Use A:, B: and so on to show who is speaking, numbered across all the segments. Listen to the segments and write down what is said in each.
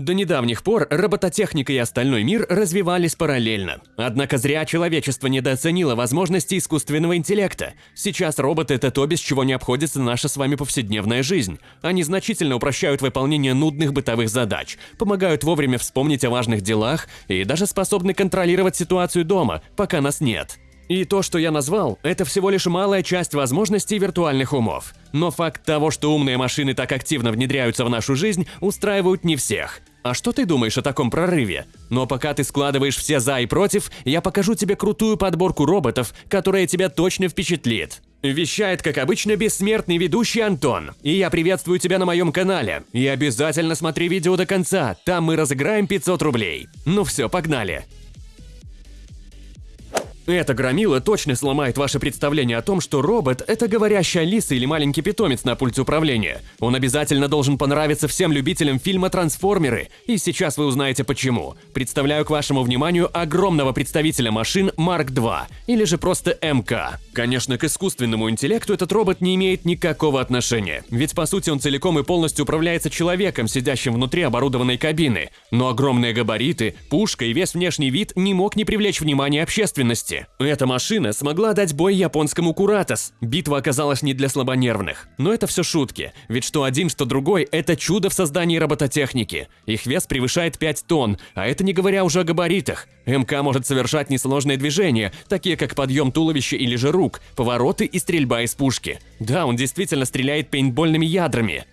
A: До недавних пор робототехника и остальной мир развивались параллельно. Однако зря человечество недооценило возможности искусственного интеллекта. Сейчас роботы – это то, без чего не обходится наша с вами повседневная жизнь. Они значительно упрощают выполнение нудных бытовых задач, помогают вовремя вспомнить о важных делах и даже способны контролировать ситуацию дома, пока нас нет. И то, что я назвал, это всего лишь малая часть возможностей виртуальных умов. Но факт того, что умные машины так активно внедряются в нашу жизнь, устраивают не всех. А что ты думаешь о таком прорыве? Но пока ты складываешь все «за» и «против», я покажу тебе крутую подборку роботов, которая тебя точно впечатлит. Вещает, как обычно, бессмертный ведущий Антон. И я приветствую тебя на моем канале. И обязательно смотри видео до конца, там мы разыграем 500 рублей. Ну все, погнали. Эта громила точно сломает ваше представление о том, что робот – это говорящая лиса или маленький питомец на пульте управления. Он обязательно должен понравиться всем любителям фильма «Трансформеры», и сейчас вы узнаете почему. Представляю к вашему вниманию огромного представителя машин Mark II, или же просто МК. Конечно, к искусственному интеллекту этот робот не имеет никакого отношения, ведь по сути он целиком и полностью управляется человеком, сидящим внутри оборудованной кабины. Но огромные габариты, пушка и весь внешний вид не мог не привлечь внимание общественности. Эта машина смогла дать бой японскому Куратос. Битва оказалась не для слабонервных. Но это все шутки, ведь что один, что другой – это чудо в создании робототехники. Их вес превышает 5 тонн, а это не говоря уже о габаритах. МК может совершать несложные движения, такие как подъем туловища или же рук, повороты и стрельба из пушки. Да, он действительно стреляет пейнтбольными ядрами.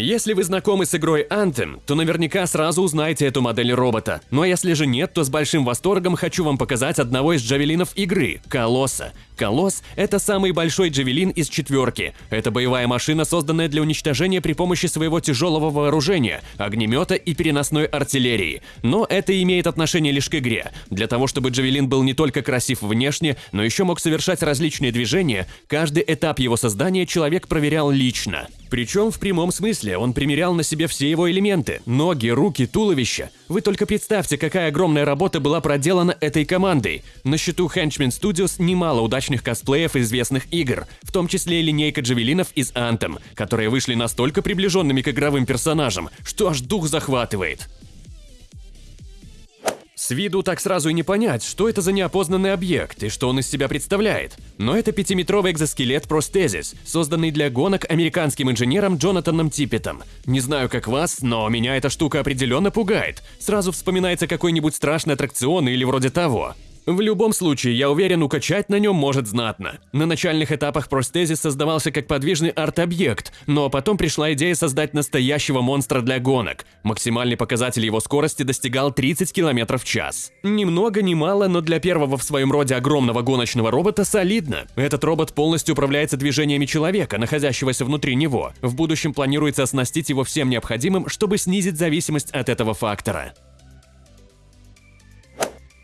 A: Если вы знакомы с игрой Anthem, то наверняка сразу узнаете эту модель робота. Но если же нет, то с большим восторгом хочу вам показать одного из джавелинов игры – Колосса. Колосс – это самый большой джавелин из четверки. Это боевая машина, созданная для уничтожения при помощи своего тяжелого вооружения, огнемета и переносной артиллерии. Но это имеет отношение лишь к игре. Для того, чтобы джавелин был не только красив внешне, но еще мог совершать различные движения, каждый этап его создания человек проверял лично. Причем в прямом смысле он примерял на себе все его элементы – ноги, руки, туловище. Вы только представьте, какая огромная работа была проделана этой командой. На счету Henchman Studios немало удачных косплеев известных игр, в том числе линейка джавелинов из Anthem, которые вышли настолько приближенными к игровым персонажам, что аж дух захватывает. С виду так сразу и не понять, что это за неопознанный объект и что он из себя представляет. Но это пятиметровый экзоскелет Простезис, созданный для гонок американским инженером Джонатаном Типпетом. Не знаю, как вас, но меня эта штука определенно пугает. Сразу вспоминается какой-нибудь страшный аттракцион или вроде того. В любом случае, я уверен, укачать на нем может знатно. На начальных этапах простезис создавался как подвижный арт-объект, но потом пришла идея создать настоящего монстра для гонок. Максимальный показатель его скорости достигал 30 км в час. Ни много ни мало, но для первого в своем роде огромного гоночного робота солидно. Этот робот полностью управляется движениями человека, находящегося внутри него. В будущем планируется оснастить его всем необходимым, чтобы снизить зависимость от этого фактора.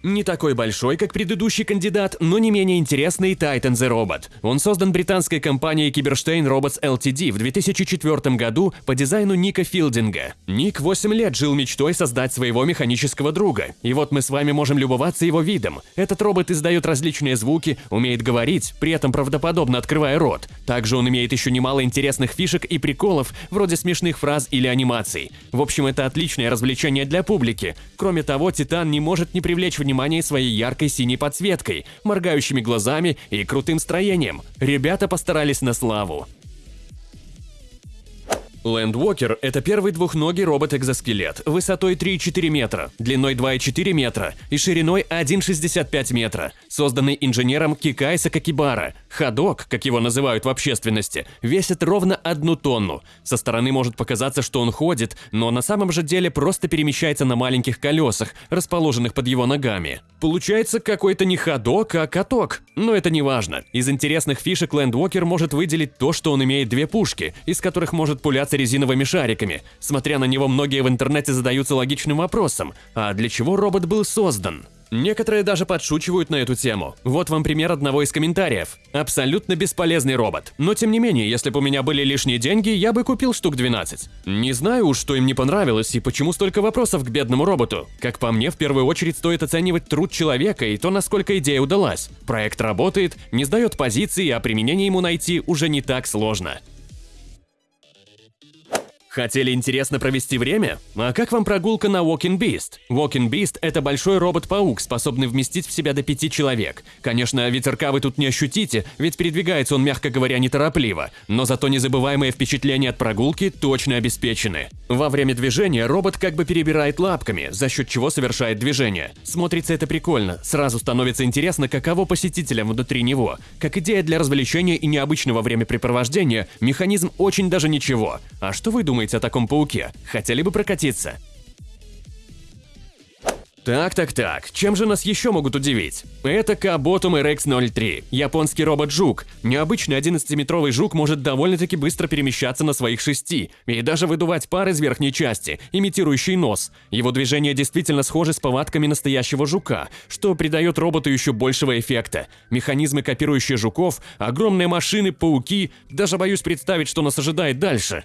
A: Не такой большой, как предыдущий кандидат, но не менее интересный Titan the Robot. Он создан британской компанией Cyberstein Robots Ltd в 2004 году по дизайну Ника Филдинга. Ник 8 лет жил мечтой создать своего механического друга. И вот мы с вами можем любоваться его видом. Этот робот издает различные звуки, умеет говорить, при этом правдоподобно открывая рот. Также он имеет еще немало интересных фишек и приколов, вроде смешных фраз или анимаций. В общем, это отличное развлечение для публики. Кроме того, Титан не может не привлечь внимание внимание своей яркой синей подсветкой, моргающими глазами и крутым строением. Ребята постарались на славу. Лэндвокер – это первый двухногий робот-экзоскелет высотой 3,4 метра, длиной 2,4 метра и шириной 1,65 метра, созданный инженером Кикай Сакакибара. Ходок, как его называют в общественности, весит ровно одну тонну. Со стороны может показаться, что он ходит, но на самом же деле просто перемещается на маленьких колесах, расположенных под его ногами. Получается какой-то не ходок, а каток. Но это не важно. Из интересных фишек Лэндвокер может выделить то, что он имеет две пушки, из которых может пуляться питаться резиновыми шариками. Смотря на него, многие в интернете задаются логичным вопросом, а для чего робот был создан? Некоторые даже подшучивают на эту тему. Вот вам пример одного из комментариев. Абсолютно бесполезный робот. Но тем не менее, если бы у меня были лишние деньги, я бы купил штук 12. Не знаю уж, что им не понравилось и почему столько вопросов к бедному роботу. Как по мне, в первую очередь стоит оценивать труд человека и то, насколько идея удалась. Проект работает, не сдает позиции, а применение ему найти уже не так сложно. Хотели интересно провести время? А как вам прогулка на Walking Beast? Walking Beast – это большой робот-паук, способный вместить в себя до пяти человек. Конечно, ветерка вы тут не ощутите, ведь передвигается он, мягко говоря, неторопливо, но зато незабываемые впечатления от прогулки точно обеспечены. Во время движения робот как бы перебирает лапками, за счет чего совершает движение. Смотрится это прикольно, сразу становится интересно, каково посетителям внутри него. Как идея для развлечения и необычного времяпрепровождения, механизм очень даже ничего. А что вы думаете? Думаете о таком пауке? Хотели бы прокатиться? Так-так-так, чем же нас еще могут удивить? Это Kabotum RX-03, японский робот-жук. Необычный 11-метровый жук может довольно-таки быстро перемещаться на своих шести и даже выдувать пар из верхней части, имитирующий нос. Его движения действительно схожи с повадками настоящего жука, что придает роботу еще большего эффекта. Механизмы, копирующие жуков, огромные машины, пауки, даже боюсь представить, что нас ожидает дальше.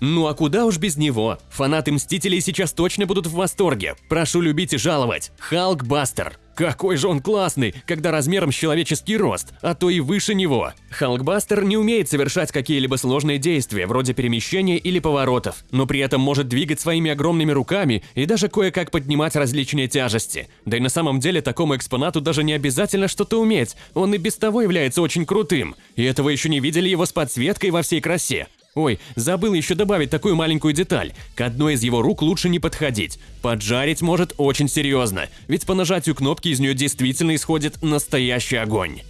A: Ну а куда уж без него? Фанаты Мстителей сейчас точно будут в восторге. Прошу любить и жаловать. Халкбастер. Какой же он классный, когда размером с человеческий рост, а то и выше него. Халкбастер не умеет совершать какие-либо сложные действия, вроде перемещения или поворотов, но при этом может двигать своими огромными руками и даже кое-как поднимать различные тяжести. Да и на самом деле такому экспонату даже не обязательно что-то уметь, он и без того является очень крутым. И этого еще не видели его с подсветкой во всей красе. Ой, забыл еще добавить такую маленькую деталь. К одной из его рук лучше не подходить. Поджарить может очень серьезно, ведь по нажатию кнопки из нее действительно исходит настоящий огонь.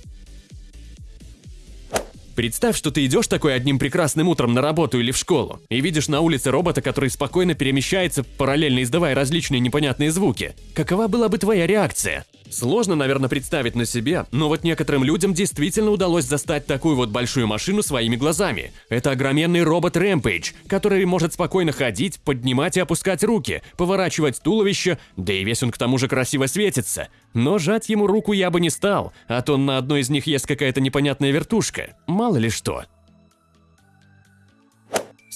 A: Представь, что ты идешь такой одним прекрасным утром на работу или в школу и видишь на улице робота, который спокойно перемещается, параллельно издавая различные непонятные звуки. Какова была бы твоя реакция? Сложно, наверное, представить на себе, но вот некоторым людям действительно удалось застать такую вот большую машину своими глазами. Это огроменный робот Rampage, который может спокойно ходить, поднимать и опускать руки, поворачивать туловище, да и весь он к тому же красиво светится. Но жать ему руку я бы не стал, а то на одной из них есть какая-то непонятная вертушка. Мало ли что.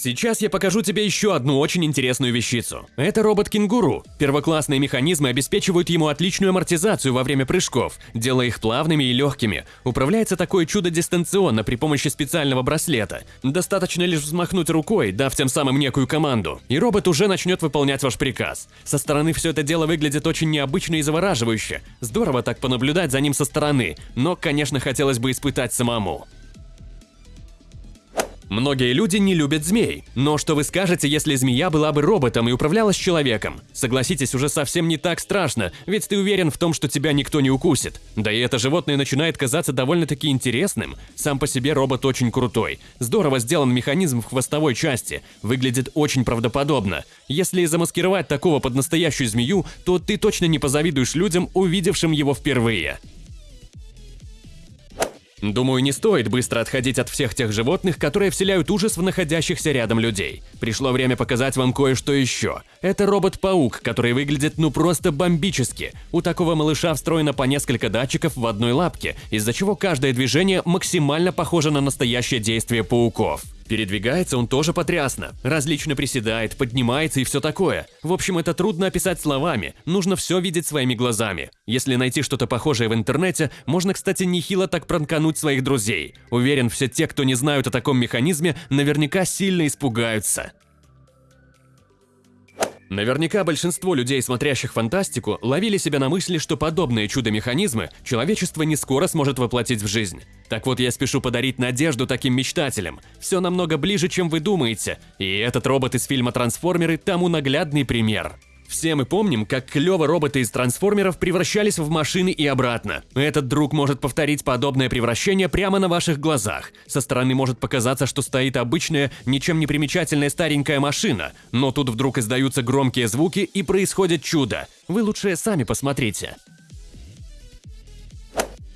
A: Сейчас я покажу тебе еще одну очень интересную вещицу. Это робот-кенгуру. Первоклассные механизмы обеспечивают ему отличную амортизацию во время прыжков, делая их плавными и легкими. Управляется такое чудо дистанционно при помощи специального браслета. Достаточно лишь взмахнуть рукой, дав тем самым некую команду, и робот уже начнет выполнять ваш приказ. Со стороны все это дело выглядит очень необычно и завораживающе. Здорово так понаблюдать за ним со стороны, но, конечно, хотелось бы испытать самому. Многие люди не любят змей, но что вы скажете, если змея была бы роботом и управляла с человеком? Согласитесь, уже совсем не так страшно, ведь ты уверен в том, что тебя никто не укусит. Да и это животное начинает казаться довольно-таки интересным. Сам по себе робот очень крутой. Здорово сделан механизм в хвостовой части, выглядит очень правдоподобно. Если замаскировать такого под настоящую змею, то ты точно не позавидуешь людям, увидевшим его впервые. Думаю, не стоит быстро отходить от всех тех животных, которые вселяют ужас в находящихся рядом людей. Пришло время показать вам кое-что еще. Это робот-паук, который выглядит ну просто бомбически. У такого малыша встроено по несколько датчиков в одной лапке, из-за чего каждое движение максимально похоже на настоящее действие пауков. Передвигается он тоже потрясно. Различно приседает, поднимается и все такое. В общем, это трудно описать словами, нужно все видеть своими глазами. Если найти что-то похожее в интернете, можно, кстати, нехило так пранкануть своих друзей. Уверен, все те, кто не знают о таком механизме, наверняка сильно испугаются. Наверняка большинство людей, смотрящих фантастику, ловили себя на мысли, что подобные чудо-механизмы человечество не скоро сможет воплотить в жизнь. Так вот, я спешу подарить надежду таким мечтателям. Все намного ближе, чем вы думаете, и этот робот из фильма «Трансформеры» тому наглядный пример. Все мы помним, как клево роботы из трансформеров превращались в машины и обратно. Этот друг может повторить подобное превращение прямо на ваших глазах. Со стороны может показаться, что стоит обычная, ничем не примечательная старенькая машина, но тут вдруг издаются громкие звуки и происходит чудо. Вы лучше сами посмотрите.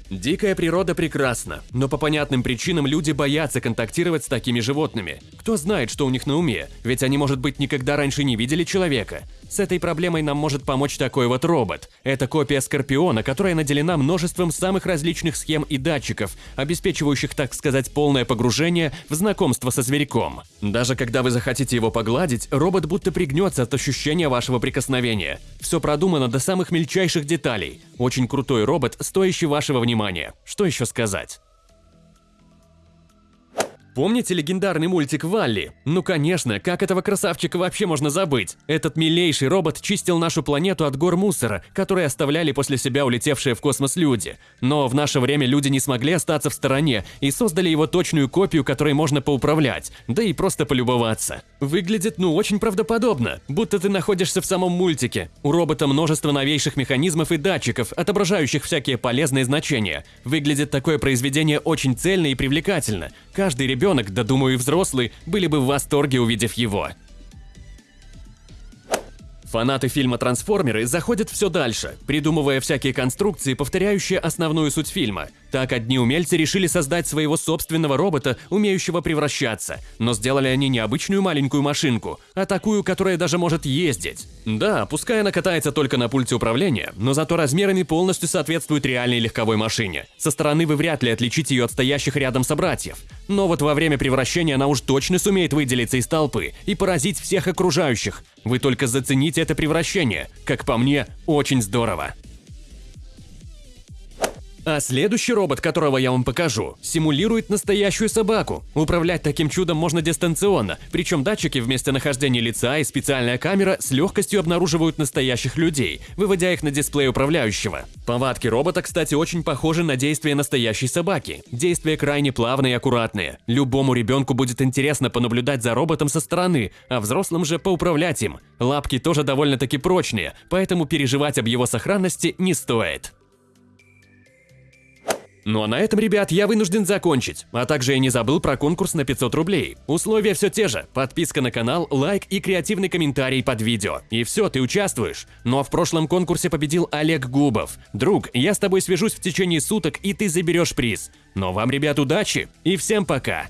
A: Дикая природа прекрасна, но по понятным причинам люди боятся контактировать с такими животными. Кто знает, что у них на уме, ведь они, может быть, никогда раньше не видели человека. С этой проблемой нам может помочь такой вот робот. Это копия Скорпиона, которая наделена множеством самых различных схем и датчиков, обеспечивающих, так сказать, полное погружение в знакомство со зверьком. Даже когда вы захотите его погладить, робот будто пригнется от ощущения вашего прикосновения. Все продумано до самых мельчайших деталей. Очень крутой робот, стоящий вашего внимания. Что еще сказать? Помните легендарный мультик Валли? Ну конечно, как этого красавчика вообще можно забыть? Этот милейший робот чистил нашу планету от гор мусора, которые оставляли после себя улетевшие в космос люди. Но в наше время люди не смогли остаться в стороне и создали его точную копию, которой можно поуправлять, да и просто полюбоваться. Выглядит ну очень правдоподобно, будто ты находишься в самом мультике. У робота множество новейших механизмов и датчиков, отображающих всякие полезные значения. Выглядит такое произведение очень цельно и привлекательно. Каждый ребенок ребенок, да думаю и взрослый, были бы в восторге, увидев его. Фанаты фильма «Трансформеры» заходят все дальше, придумывая всякие конструкции, повторяющие основную суть фильма. Так одни умельцы решили создать своего собственного робота, умеющего превращаться, но сделали они не обычную маленькую машинку, а такую, которая даже может ездить. Да, пускай она катается только на пульте управления, но зато размерами полностью соответствует реальной легковой машине. Со стороны вы вряд ли отличите ее от стоящих рядом собратьев. Но вот во время превращения она уж точно сумеет выделиться из толпы и поразить всех окружающих. Вы только зацените это превращение. Как по мне, очень здорово. А следующий робот, которого я вам покажу, симулирует настоящую собаку. Управлять таким чудом можно дистанционно, причем датчики вместо нахождения лица и специальная камера с легкостью обнаруживают настоящих людей, выводя их на дисплей управляющего. Повадки робота, кстати, очень похожи на действия настоящей собаки. Действия крайне плавные и аккуратные. Любому ребенку будет интересно понаблюдать за роботом со стороны, а взрослым же поуправлять им. Лапки тоже довольно-таки прочные, поэтому переживать об его сохранности не стоит. Ну а на этом, ребят, я вынужден закончить. А также я не забыл про конкурс на 500 рублей. Условия все те же. Подписка на канал, лайк и креативный комментарий под видео. И все, ты участвуешь. Ну а в прошлом конкурсе победил Олег Губов. Друг, я с тобой свяжусь в течение суток, и ты заберешь приз. Но вам, ребят, удачи и всем пока!